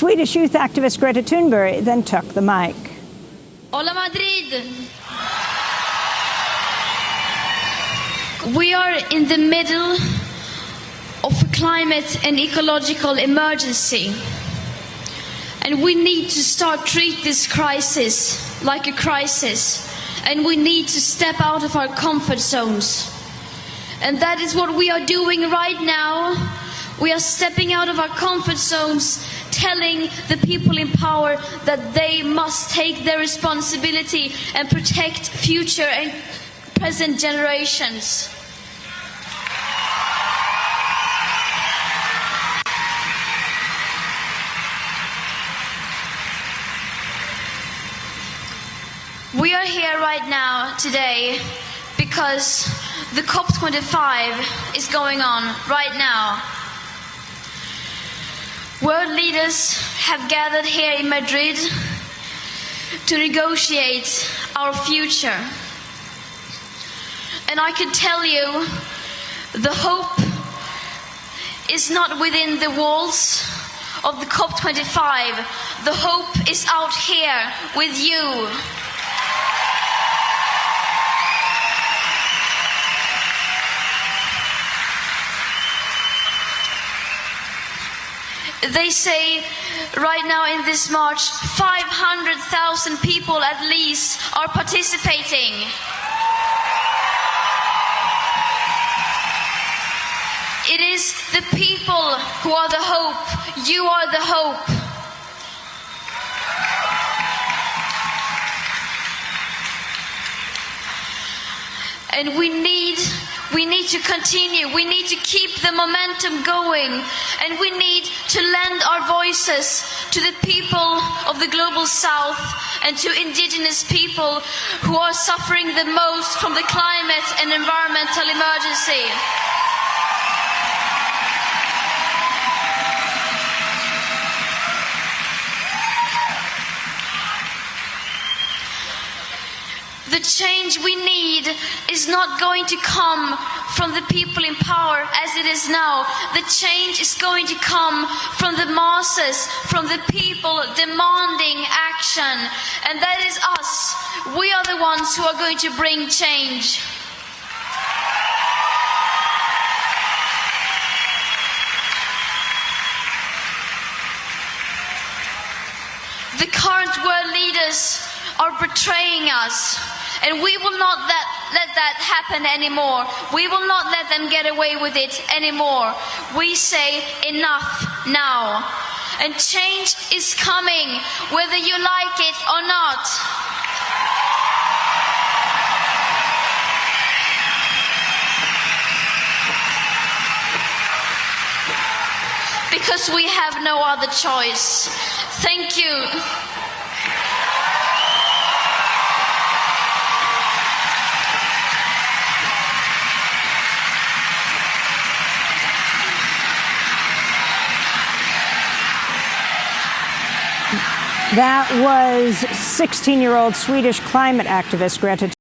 Swedish youth activist Greta Thunberg then took the mic. Hola Madrid! We are in the middle of a climate and ecological emergency. And we need to start treat this crisis like a crisis. And we need to step out of our comfort zones. And that is what we are doing right now. We are stepping out of our comfort zones, telling the people in power that they must take their responsibility and protect future and present generations. We are here right now today because the COP25 is going on right now. World leaders have gathered here in Madrid to negotiate our future. And I can tell you the hope is not within the walls of the COP25. The hope is out here with you. They say right now in this march, 500,000 people at least are participating. It is the people who are the hope. You are the hope. And we need we need to continue. We need to keep the momentum going. And we need to lend our voices to the people of the global south and to indigenous people who are suffering the most from the climate and environmental emergency. The change we need is not going to come from the people in power as it is now. The change is going to come from the masses, from the people demanding action. And that is us. We are the ones who are going to bring change. The current world leaders are betraying us. And we will not let, let that happen anymore. We will not let them get away with it anymore. We say enough now. And change is coming, whether you like it or not. Because we have no other choice. Thank you. That was 16 year old Swedish climate activist Greta